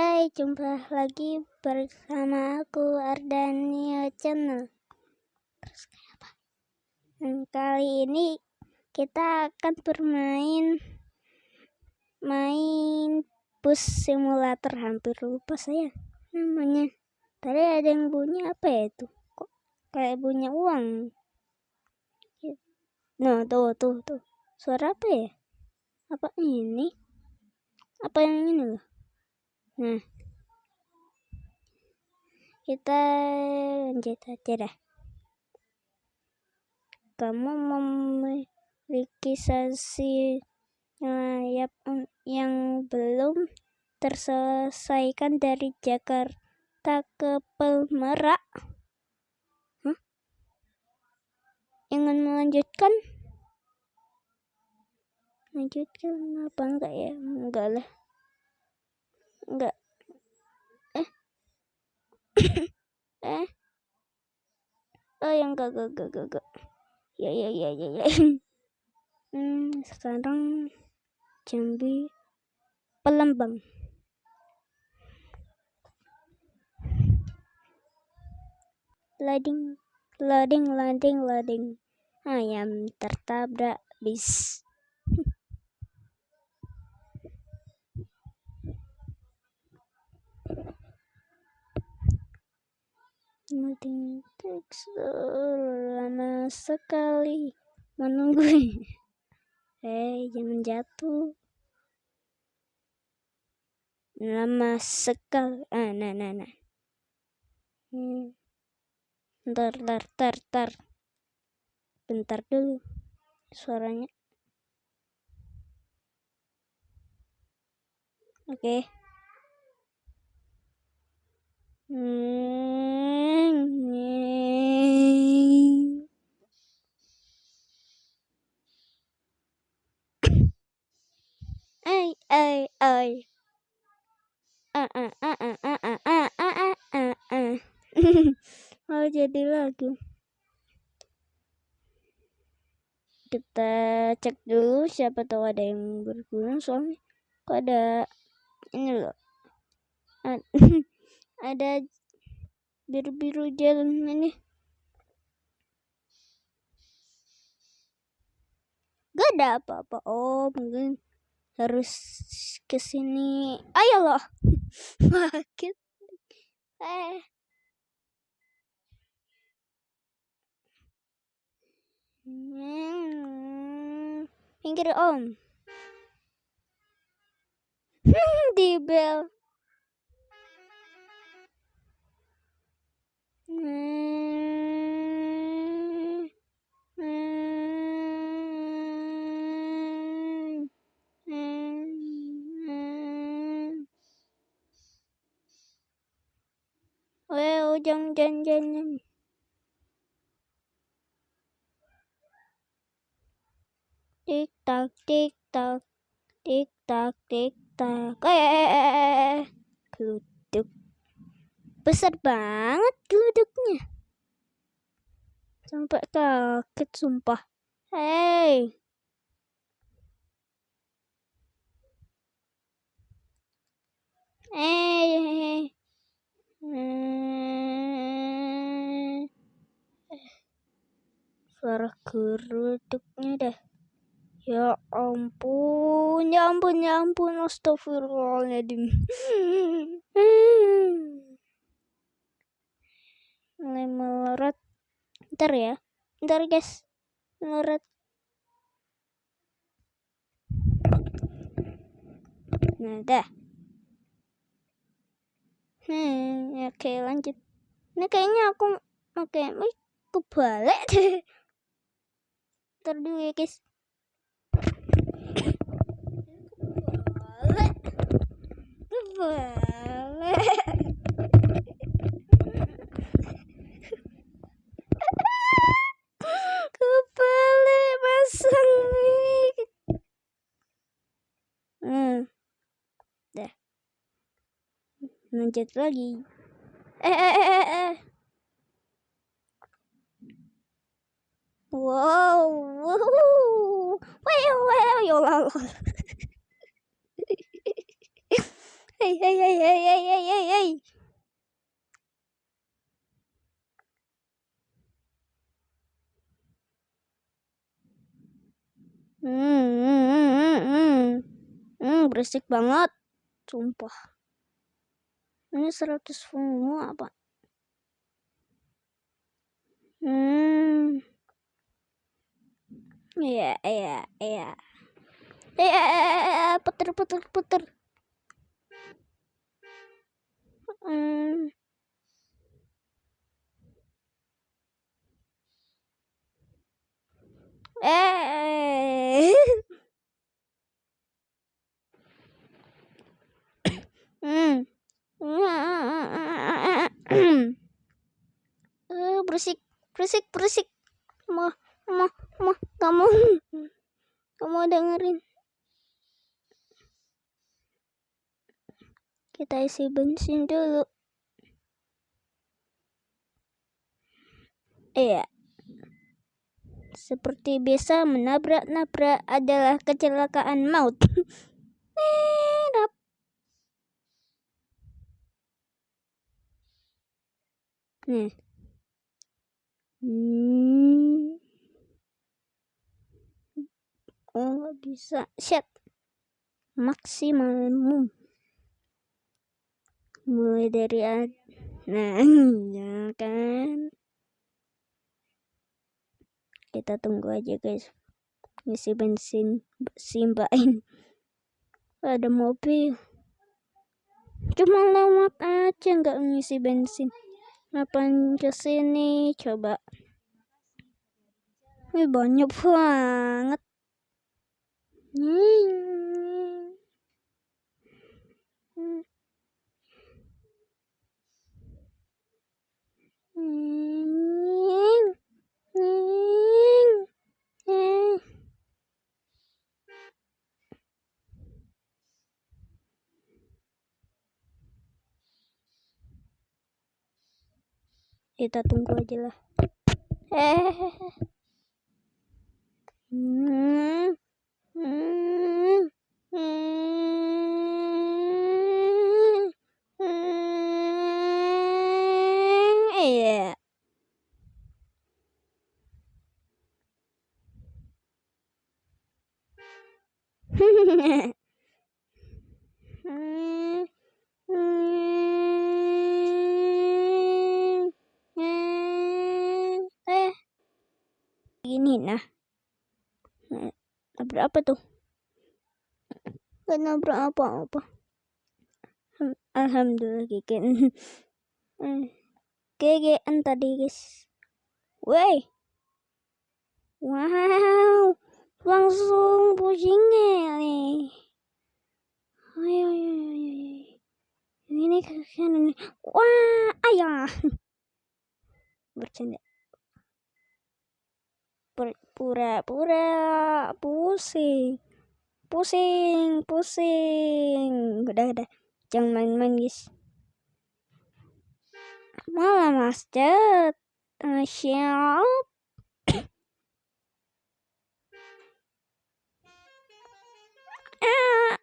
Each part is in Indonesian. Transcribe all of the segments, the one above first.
Hai, jumpa lagi bersama aku Ardania Channel. Terus apa? Kali ini kita akan bermain main bus simulator hampir lupa saya namanya. Tadi ada yang bunyi apa ya itu? Kok kayak bunyi uang? Nah, tuh tuh tuh. Suara apa ya? Apa ini? Apa yang ini loh? Nah, kita lanjut aja dah. Kamu memiliki sesi layap yang belum terselesaikan dari Jakarta ke Pelmerak. Huh? Ingin melanjutkan? Lanjutkan apa enggak ya? Enggak lah enggak eh. Eh. Oh yang enggak enggak enggak enggak, enggak. ya ya ya ya ya. Hmm, sekarang Jambi Pelembang. Loading loading loading loading ayam tertabrak bis Nothing takes lama sekali menunggu. Hei, jangan jatuh. Lama sekali. Ah, nah, nah, nah. Hmm. Ntar, ntar, ntar, ntar. Bentar dulu. Suaranya. Oke. Okay. Ay, ay, ay. Mau jadi lagu. Kita cek dulu siapa tahu ada yang berguna soalnya kok ada ini loh. ada biru-biru jalan ini. Gak ada apa-apa. Oh mungkin harus ke sini. Ayo loh makin. Eh. Hmm. pinggir om. Di bel Wow, chân chân chân Tiết tật, tiết tật, tiết tật, tiết tật. Ê, ê, ê, ê. Cứ tức Besar banget keluduknya. Sampai kaget sumpah. Hei. Eh. Hmm. Suara geruduknya dah. Ya ampun, ya ampun, ya ampun, astagfirullahaladzim. Mulai melorot. Ntar ya, ntar guys, melorot. Nah, dah. Hmm, oke lanjut. Ini kayaknya aku pakai mic kebalik deh. Ntar dulu ya guys. Kebalik. Kebalik. pencet lagi. Eh eh eh eh, eh. wow wow. Wow wow, wow, wow, wow, Hmm, hmm, hmm, hmm, hmm, berisik banget, sumpah ini 100 semua apa hmm iya iya iya iya puter puter puter hmm eh Hmm. Uh, berisik, berisik, berisik. Mau, mau, mau, kamu, kamu dengerin. Kita isi bensin dulu. Iya. Seperti biasa menabrak-nabrak adalah kecelakaan maut. Eh, Hmm. Oh, nggak bisa. Set. Maksimum. Mulai dari ad Nah, ya kan. Kita tunggu aja, guys. Ngisi bensin, simbain. Ada mobil. Cuma lewat aja nggak ngisi bensin. Ngapain ke sini? Coba. Ini banyak banget. Kita tunggu aja lah. Hmm. iya ini nah. Nabrak apa tuh? Gak nabrak apa-apa. Alhamdulillah gegen gegean tadi guys. Wey! Wow! Langsung pusingnya nih. Ayo ayo ayo, ini kasihan ini wah ayah bercanda pura-pura pusing. Pusing pusing. Udah udah. Jangan main-main guys. Malah masjid siap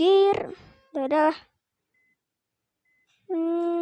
minggir dadah hmm.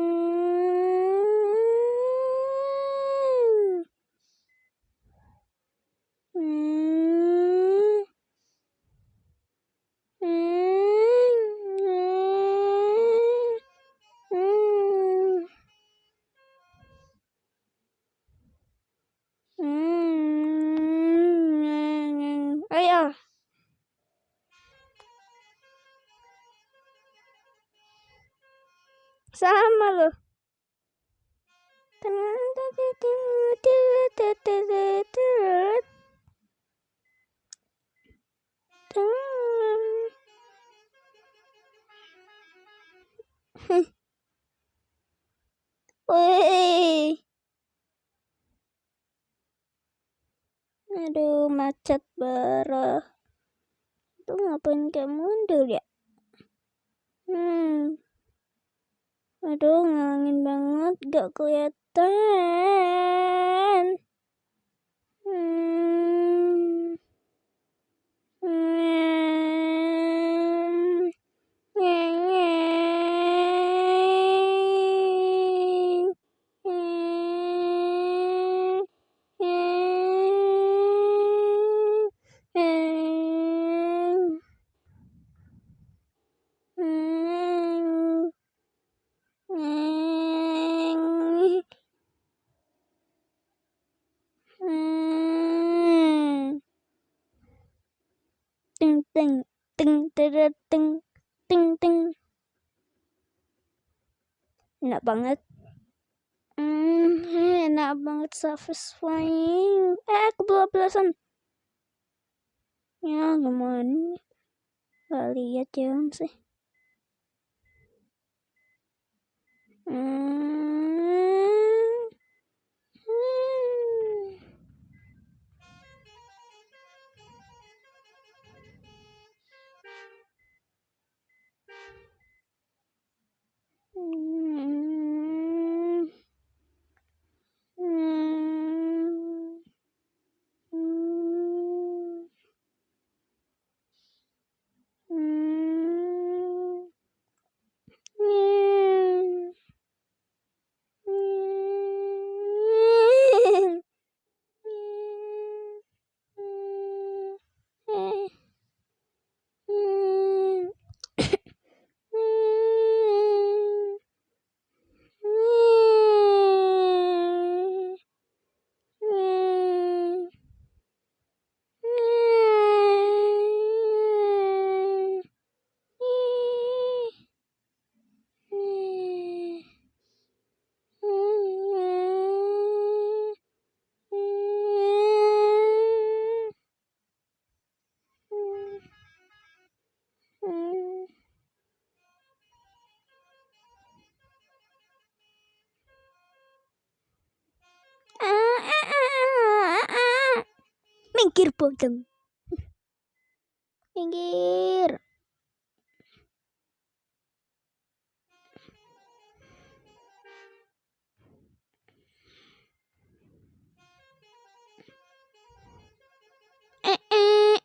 Kayak mundur ya? Hmm. Aduh, ngangin banget, gak kelihatan. Hmm. Hmm. Enak banget satisfying. Eh, kebablasan. Ya, gimana? Gak lihat ya sih. Hmm. Minggir bodong. Minggir. Eh, eh.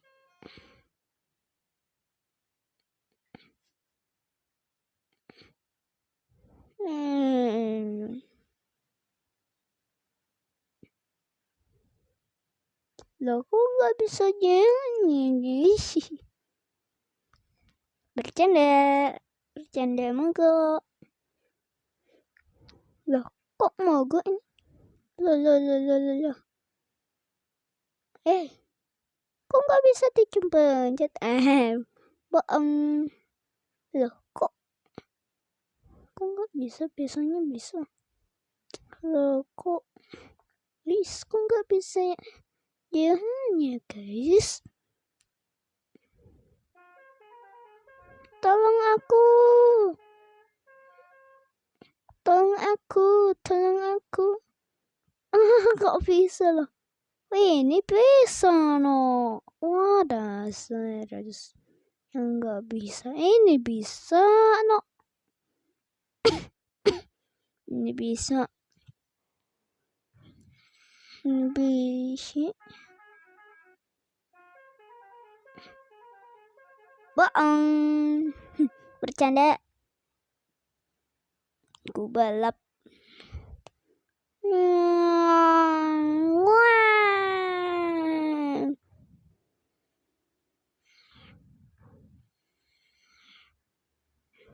Hmm. Loh, kok nggak bisa guys? Bercanda, bercanda mogok. Loh, kok mogok ini? Loh, loh, loh, loh, loh, loh. Eh, kok nggak bisa dipencet? Eh, bohong. Loh, kok? Kok nggak bisa? Biasanya bisa. Loh, kok? Please, kok nggak bisa ya? Jalannya, guys. Tolong aku. Tolong aku, tolong aku. Ah, kok bisa loh? Wih, ini bisa no. Wah, dasar yang nggak bisa. Ini bisa no. ini bisa. Ini bisa. Bohong. Bercanda. Ku balap.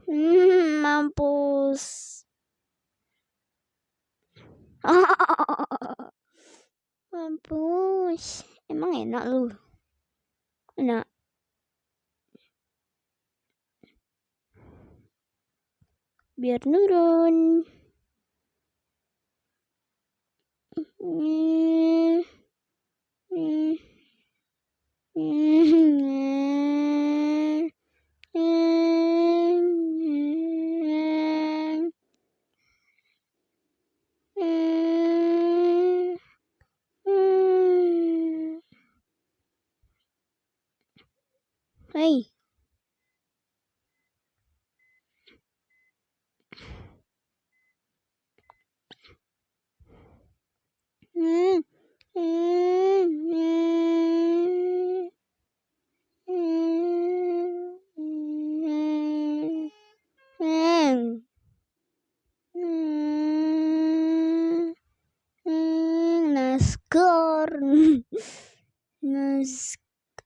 Hmm, mampus. mampus. Emang enak lu? Enak. Biar nurun. Hey. Hmm. Naskor. Nas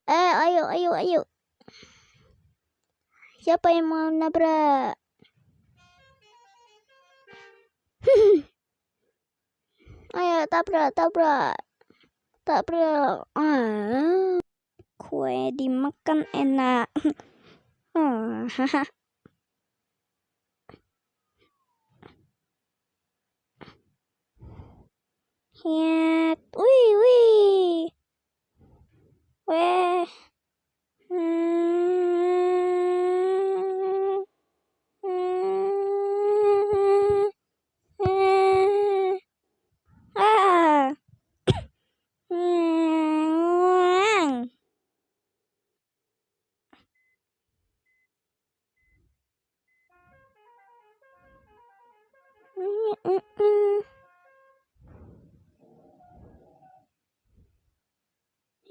eh ayo ayo ayo. Siapa yang mau nabrak? Tabrak, tabrak. perlu ah. Kue dimakan enak. Oh, ya wih wih. Weh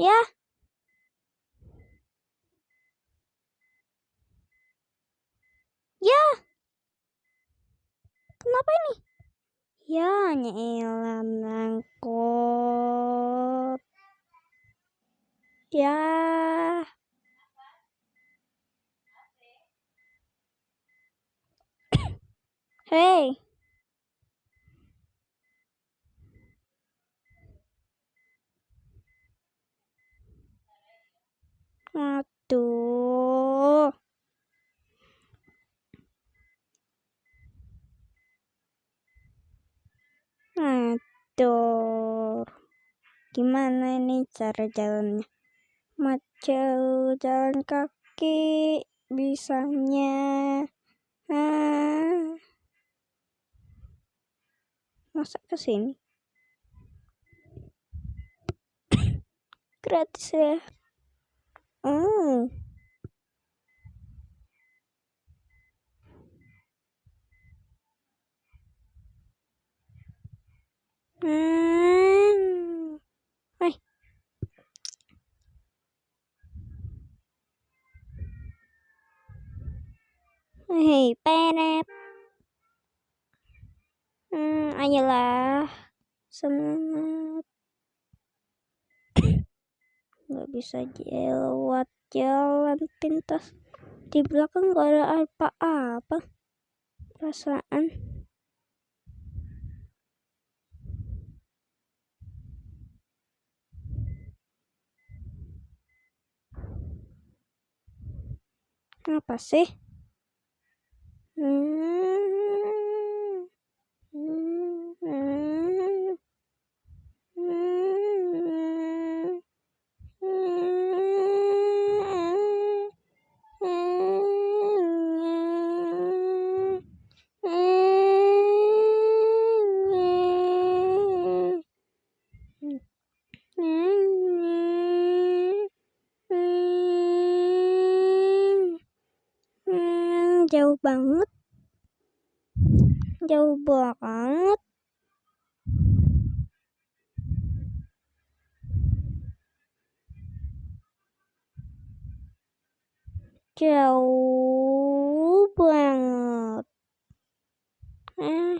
Ya. Ya. Kenapa ini? Ya, nyelam nangkut. Ya. Hei. Aduh. Aduh. Gimana ini cara jalannya? Maju jalan kaki bisanya. Ah. Masa ke sini? Gratis ya. Oh. Hmm. Hai. Hei, penep. Hmm, ayolah. Semangat. Gak bisa lewat jalan pintas. Di belakang gak ada apa-apa. Perasaan. Apa sih? Hmm. Jauh banget. Jauh banget. Jauh banget. Eh.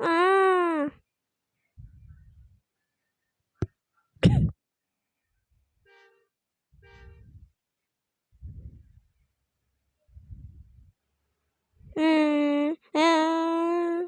Ah hmm ah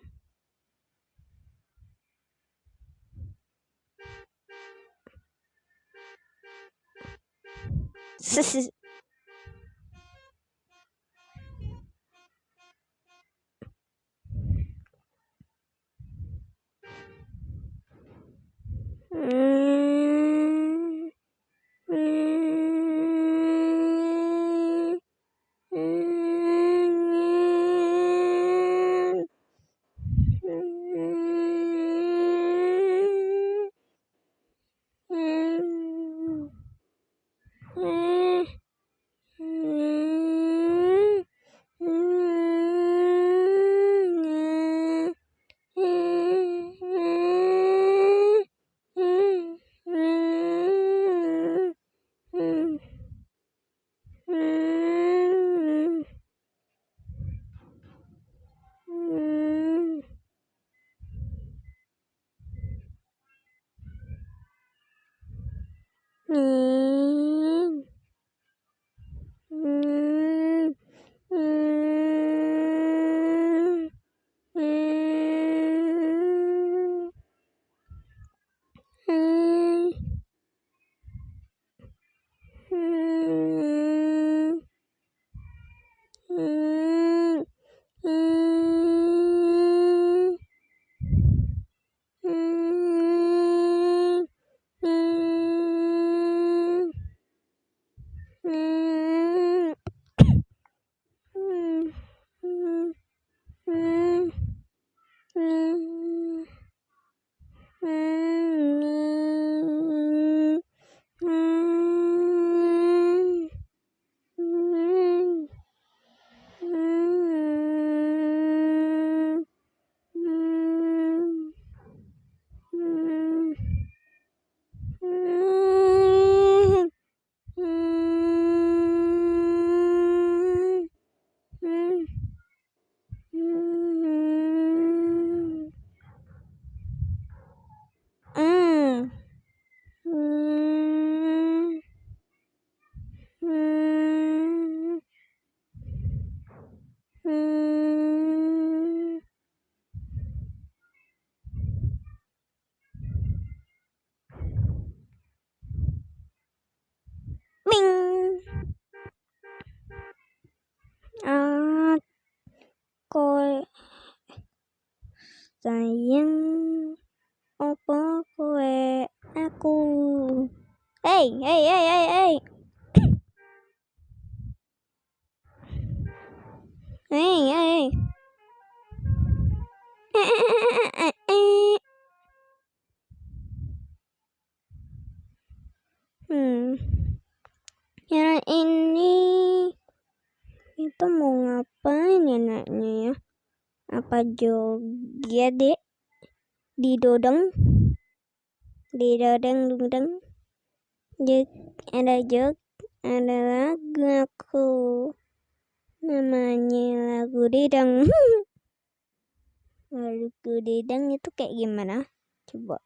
mình. À coi giày apa joget dek? Di dodeng. Di dodeng dodeng. Jog ada jog ada lagu aku. Namanya lagu didang lagu didang itu kayak gimana? Coba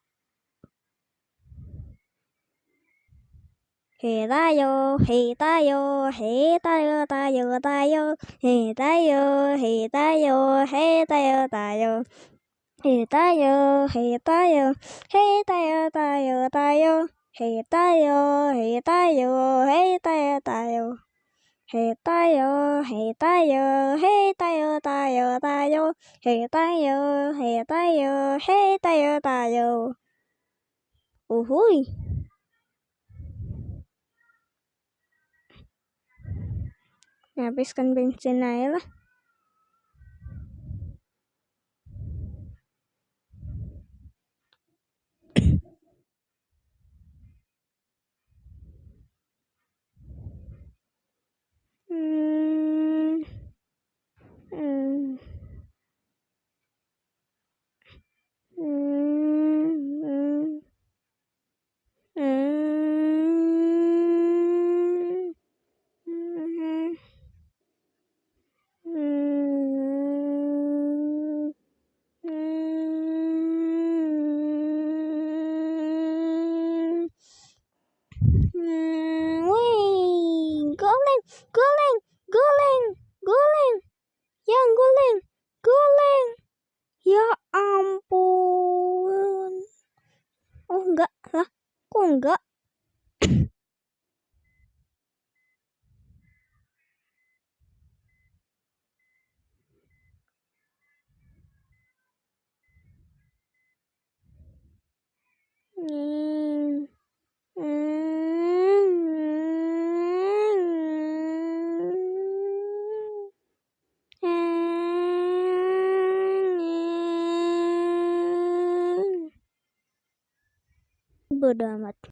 嘿大哟，嘿大哟，嘿大哟，大哟大哟，嘿大哟，嘿大哟，嘿大哟大哟，嘿大哟，嘿大哟，嘿大哟大哟大哟，嘿大哟，嘿大哟，嘿大哟大哟，嘿大哟，嘿大哟，嘿大哟大哟大哟，嘿大哟，嘿大哟，嘿大哟大哟，呜呼！Habiskan bensin aja lah. Hmm. Hmm. Hmm. Hmm. good, it.